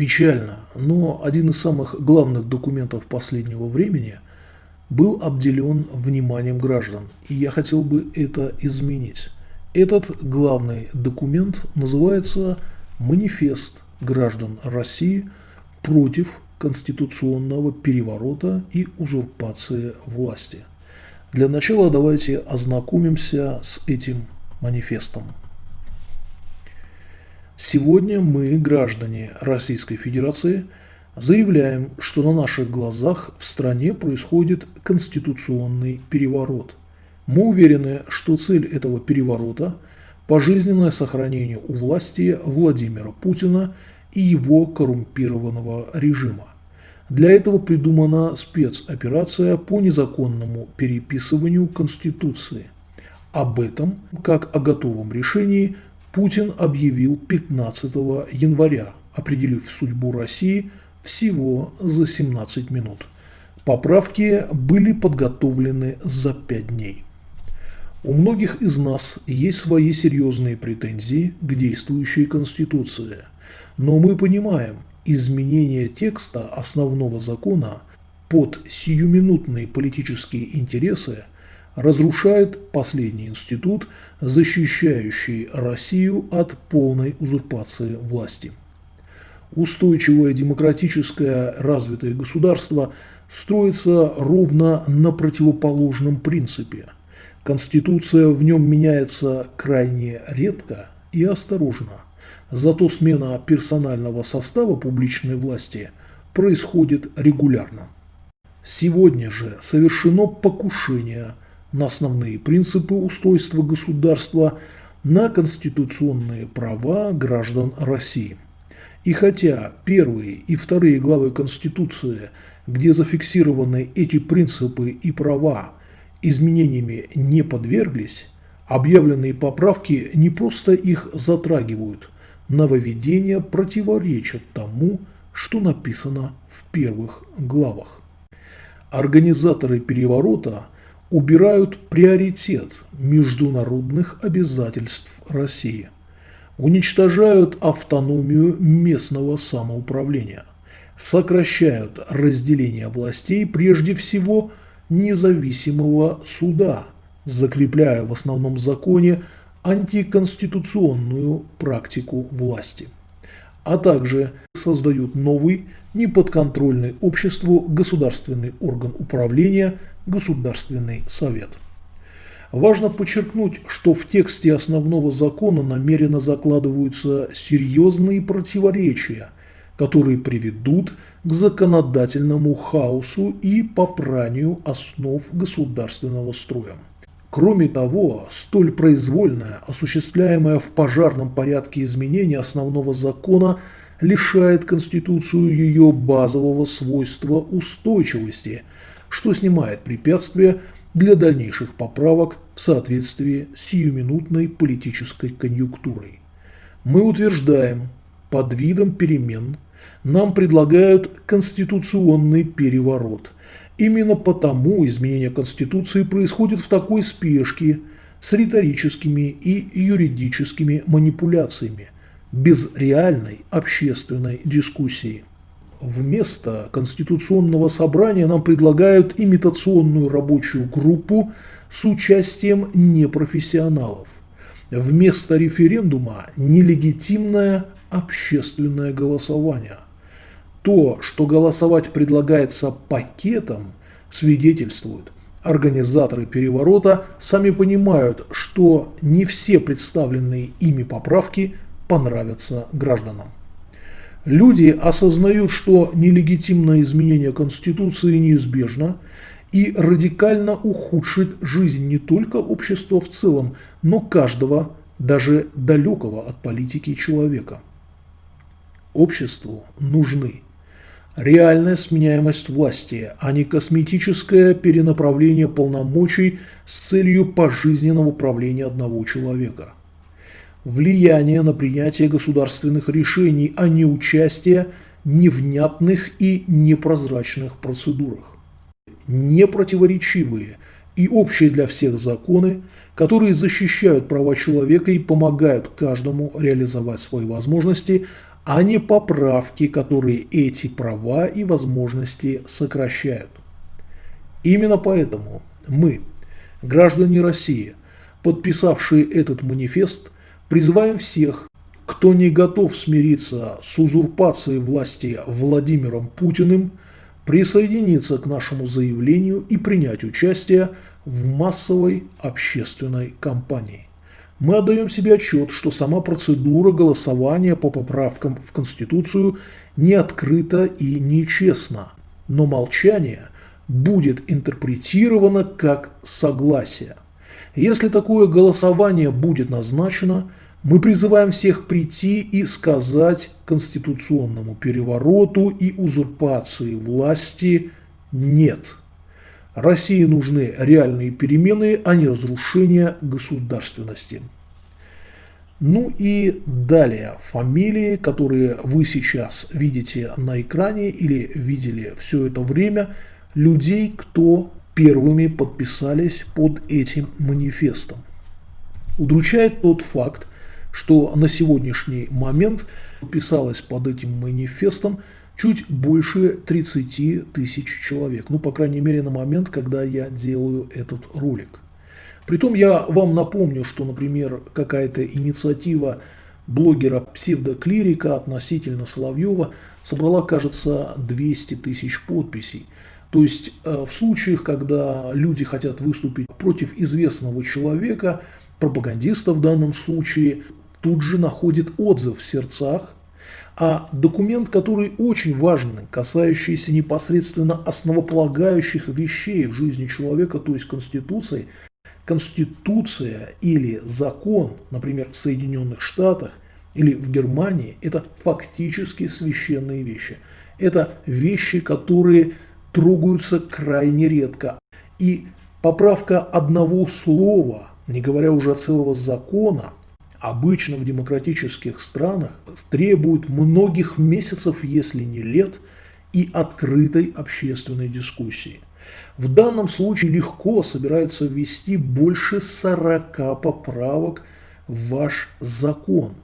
Печально, но один из самых главных документов последнего времени был обделен вниманием граждан, и я хотел бы это изменить. Этот главный документ называется «Манифест граждан России против конституционного переворота и узурпации власти». Для начала давайте ознакомимся с этим манифестом. Сегодня мы, граждане Российской Федерации, заявляем, что на наших глазах в стране происходит конституционный переворот. Мы уверены, что цель этого переворота – пожизненное сохранение у власти Владимира Путина и его коррумпированного режима. Для этого придумана спецоперация по незаконному переписыванию Конституции. Об этом, как о готовом решении – Путин объявил 15 января, определив судьбу России всего за 17 минут. Поправки были подготовлены за 5 дней. У многих из нас есть свои серьезные претензии к действующей Конституции, но мы понимаем, изменение текста основного закона под сиюминутные политические интересы разрушает последний институт, защищающий Россию от полной узурпации власти. Устойчивое демократическое развитое государство строится ровно на противоположном принципе. Конституция в нем меняется крайне редко и осторожно. Зато смена персонального состава публичной власти происходит регулярно. Сегодня же совершено покушение на основные принципы устройства государства, на конституционные права граждан России. И хотя первые и вторые главы Конституции, где зафиксированы эти принципы и права, изменениями не подверглись, объявленные поправки не просто их затрагивают, нововведения противоречат тому, что написано в первых главах. Организаторы переворота – убирают приоритет международных обязательств России, уничтожают автономию местного самоуправления, сокращают разделение властей прежде всего независимого суда, закрепляя в основном законе антиконституционную практику власти, а также создают новый неподконтрольный обществу государственный орган управления – Государственный совет. Важно подчеркнуть, что в тексте основного закона намеренно закладываются серьезные противоречия, которые приведут к законодательному хаосу и попранию основ государственного строя. Кроме того, столь произвольное, осуществляемое в пожарном порядке изменение основного закона лишает Конституцию ее базового свойства устойчивости – что снимает препятствия для дальнейших поправок в соответствии с сиюминутной политической конъюнктурой. Мы утверждаем, под видом перемен нам предлагают конституционный переворот. Именно потому изменение Конституции происходит в такой спешке с риторическими и юридическими манипуляциями, без реальной общественной дискуссии. Вместо Конституционного собрания нам предлагают имитационную рабочую группу с участием непрофессионалов. Вместо референдума – нелегитимное общественное голосование. То, что голосовать предлагается пакетом, свидетельствует. Организаторы переворота сами понимают, что не все представленные ими поправки понравятся гражданам. Люди осознают, что нелегитимное изменение Конституции неизбежно и радикально ухудшит жизнь не только общества в целом, но каждого, даже далекого от политики человека. Обществу нужны реальная сменяемость власти, а не косметическое перенаправление полномочий с целью пожизненного управления одного человека – влияние на принятие государственных решений, а не участие невнятных и непрозрачных процедурах. Непротиворечивые и общие для всех законы, которые защищают права человека и помогают каждому реализовать свои возможности, а не поправки, которые эти права и возможности сокращают. Именно поэтому мы, граждане России, подписавшие этот манифест, призываем всех, кто не готов смириться с узурпацией власти Владимиром Путиным, присоединиться к нашему заявлению и принять участие в массовой общественной кампании. Мы отдаем себе отчет, что сама процедура голосования по поправкам в Конституцию не открыта и нечестна, но молчание будет интерпретировано как согласие. Если такое голосование будет назначено, мы призываем всех прийти и сказать конституционному перевороту и узурпации власти «нет». России нужны реальные перемены, а не разрушение государственности. Ну и далее фамилии, которые вы сейчас видите на экране или видели все это время, людей, кто первыми подписались под этим манифестом. Удручает тот факт, что на сегодняшний момент подписалось под этим манифестом чуть больше 30 тысяч человек. Ну, по крайней мере, на момент, когда я делаю этот ролик. Притом я вам напомню, что, например, какая-то инициатива блогера псевдоклирика относительно Соловьева собрала, кажется, 200 тысяч подписей. То есть э, в случаях, когда люди хотят выступить против известного человека, пропагандиста в данном случае, тут же находит отзыв в сердцах а документ, который очень важен, касающийся непосредственно основополагающих вещей в жизни человека, то есть Конституции, Конституция или закон, например, в Соединенных Штатах или в Германии, это фактически священные вещи. Это вещи, которые трогаются крайне редко. И поправка одного слова, не говоря уже целого закона, обычно в демократических странах требует многих месяцев, если не лет, и открытой общественной дискуссии. В данном случае легко собираются ввести больше 40 поправок в ваш закон.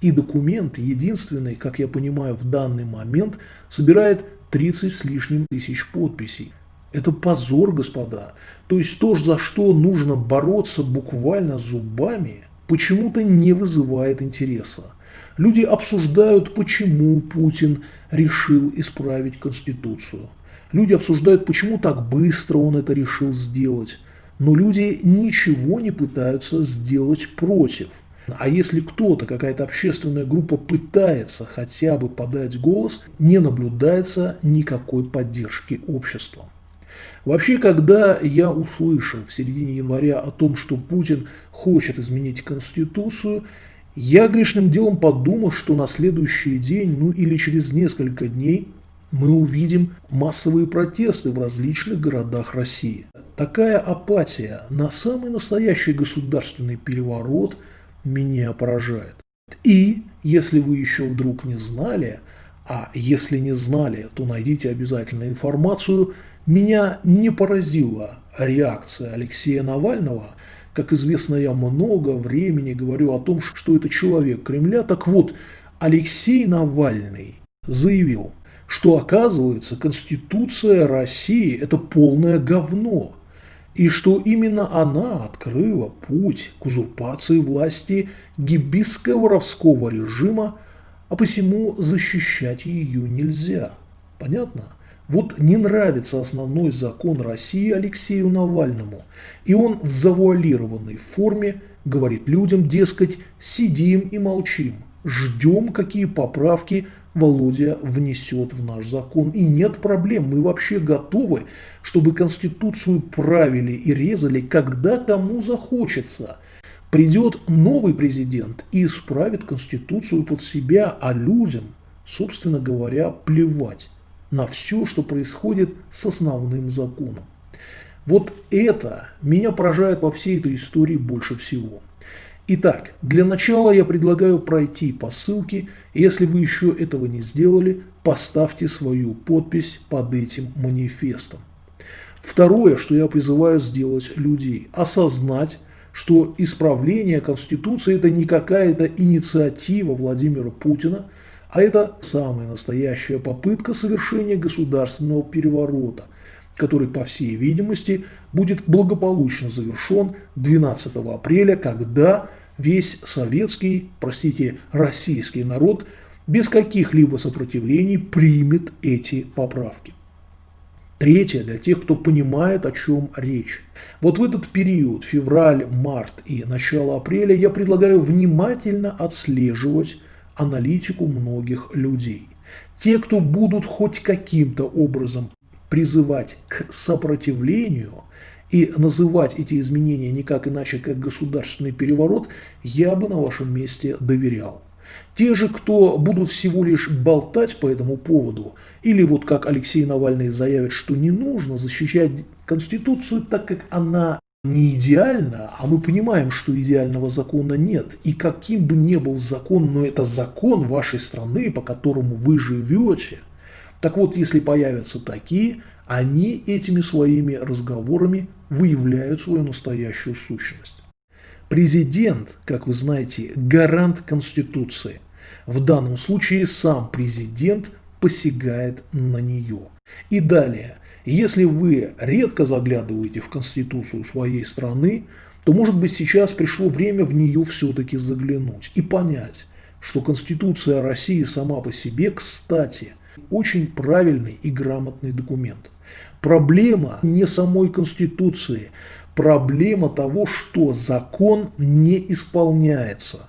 И документ, единственный, как я понимаю, в данный момент, собирает 30 с лишним тысяч подписей. Это позор, господа. То есть то, за что нужно бороться буквально зубами – почему-то не вызывает интереса. Люди обсуждают, почему Путин решил исправить Конституцию. Люди обсуждают, почему так быстро он это решил сделать. Но люди ничего не пытаются сделать против. А если кто-то, какая-то общественная группа пытается хотя бы подать голос, не наблюдается никакой поддержки общества. Вообще, когда я услышал в середине января о том, что Путин хочет изменить Конституцию, я грешным делом подумал, что на следующий день, ну или через несколько дней, мы увидим массовые протесты в различных городах России. Такая апатия на самый настоящий государственный переворот меня поражает. И, если вы еще вдруг не знали, а если не знали, то найдите обязательно информацию, меня не поразила реакция Алексея Навального. Как известно, я много времени говорю о том, что это человек Кремля. Так вот, Алексей Навальный заявил, что оказывается Конституция России – это полное говно, и что именно она открыла путь к узурпации власти гибиско-воровского режима, а посему защищать ее нельзя. Понятно? Вот не нравится основной закон России Алексею Навальному, и он в завуалированной форме говорит людям, дескать, сидим и молчим, ждем, какие поправки Володя внесет в наш закон. И нет проблем, мы вообще готовы, чтобы Конституцию правили и резали, когда кому захочется. Придет новый президент и исправит Конституцию под себя, а людям, собственно говоря, плевать на все, что происходит с основным законом. Вот это меня поражает во всей этой истории больше всего. Итак, для начала я предлагаю пройти по ссылке. Если вы еще этого не сделали, поставьте свою подпись под этим манифестом. Второе, что я призываю сделать людей – осознать, что исправление Конституции – это не какая-то инициатива Владимира Путина – А это самая настоящая попытка совершения государственного переворота, который, по всей видимости, будет благополучно завершен 12 апреля, когда весь советский, простите, российский народ без каких-либо сопротивлений примет эти поправки. Третье, для тех, кто понимает, о чем речь. Вот в этот период, февраль, март и начало апреля, я предлагаю внимательно отслеживать аналитику многих людей. Те, кто будут хоть каким-то образом призывать к сопротивлению и называть эти изменения никак иначе, как государственный переворот, я бы на вашем месте доверял. Те же, кто будут всего лишь болтать по этому поводу, или вот как Алексей Навальный заявит, что не нужно защищать Конституцию, так как она не идеальна, а мы понимаем, что идеального закона нет. И каким бы ни был закон, но это закон вашей страны, по которому вы живете. Так вот, если появятся такие, они этими своими разговорами выявляют свою настоящую сущность. Президент, как вы знаете, гарант Конституции. В данном случае сам президент посягает на нее. И далее, если вы редко заглядываете в Конституцию своей страны, то может быть сейчас пришло время в нее все-таки заглянуть и понять, что Конституция России сама по себе, кстати, очень правильный и грамотный документ. Проблема не самой Конституции, проблема того, что закон не исполняется.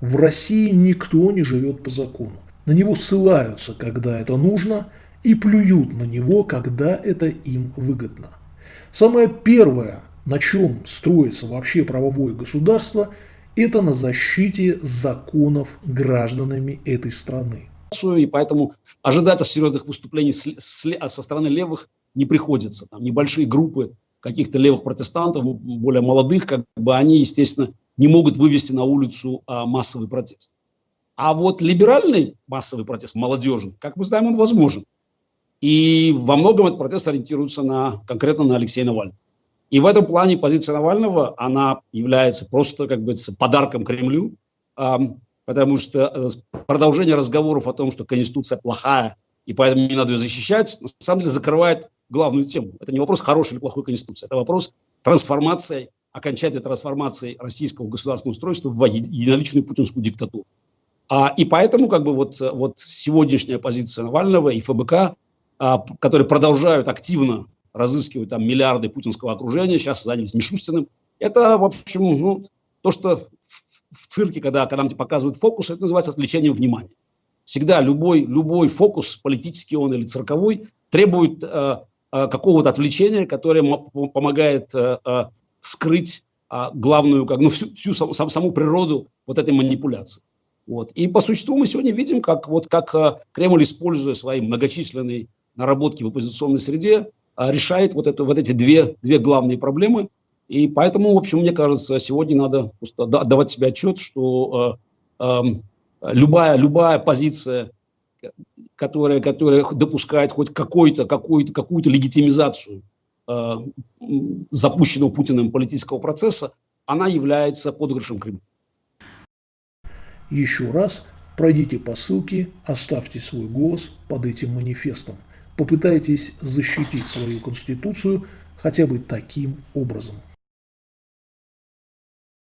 В России никто не живет по закону. На него ссылаются, когда это нужно, и плюют на него, когда это им выгодно. Самое первое, на чем строится вообще правовое государство, это на защите законов гражданами этой страны. И поэтому ожидать серьезных выступлений со стороны левых не приходится. Там небольшие группы каких-то левых протестантов, более молодых, как бы они, естественно, не могут вывести на улицу а, массовый протест. А вот либеральный массовый протест, молодежный, как мы знаем, он возможен. И во многом этот протест ориентируется на, конкретно на Алексея Навального. И в этом плане позиция Навального, она является просто, как бы, подарком Кремлю, а, потому что э, продолжение разговоров о том, что Конституция плохая, и поэтому не надо ее защищать, на самом деле закрывает главную тему. Это не вопрос хорошей или плохой конституции, это вопрос трансформации, окончательной трансформации российского государственного устройства в единоличную путинскую диктатуру. А, и поэтому как бы вот, вот сегодняшняя позиция Навального и ФБК, а, которые продолжают активно разыскивать там миллиарды путинского окружения, сейчас занялись Мишустиным, это, в общем, ну, то, что в, в цирке, когда, когда нам показывают фокус, это называется отвлечением внимания. Всегда любой, любой фокус, политический он или цирковой, требует Э, какого-то отвлечения, которое помогает э, э, скрыть а, главную, как, ну, всю, всю саму, природу вот этой манипуляции. Вот. И по существу мы сегодня видим, как, вот, как Кремль, используя свои многочисленные наработки в оппозиционной среде, решает вот, это, вот эти две, две главные проблемы. И поэтому, в общем, мне кажется, сегодня надо просто отдавать себе отчет, что э, э, любая, любая позиция которая, которая допускает хоть какую-то какую -то, какую -то легитимизацию э, запущенного Путиным политического процесса, она является подыгрышем Кремля. Еще раз пройдите по ссылке, оставьте свой голос под этим манифестом. Попытайтесь защитить свою конституцию хотя бы таким образом.